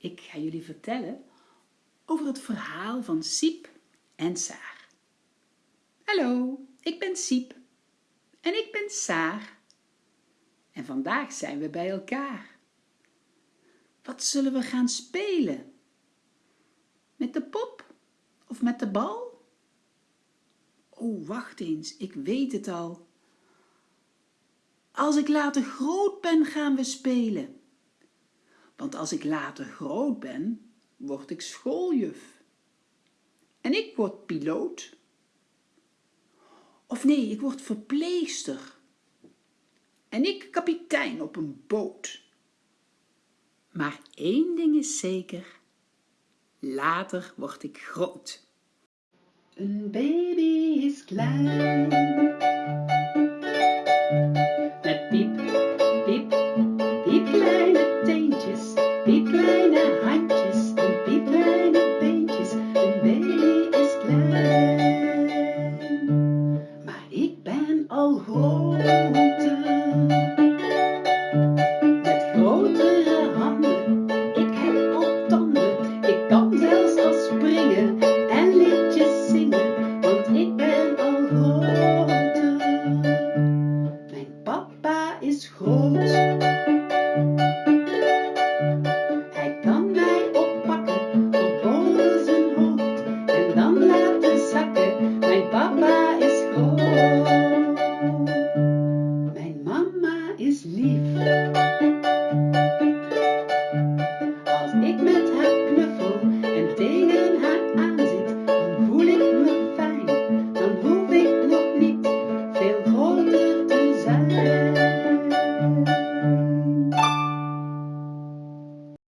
Ik ga jullie vertellen over het verhaal van Siep en Saar. Hallo, ik ben Siep en ik ben Saar. En vandaag zijn we bij elkaar. Wat zullen we gaan spelen? Met de pop of met de bal? Oh, wacht eens, ik weet het al. Als ik later groot ben, gaan we spelen want als ik later groot ben, word ik schooljuf. En ik word piloot. Of nee, ik word verpleegster. En ik kapitein op een boot. Maar één ding is zeker, later word ik groot. Een baby is klein. kleine handjes en piepende beentjes. De baby is klein, maar ik ben al groter. Met grotere handen, ik heb al tanden. Ik kan zelfs al springen en liedjes zingen, want ik ben al grote, Mijn papa is groot.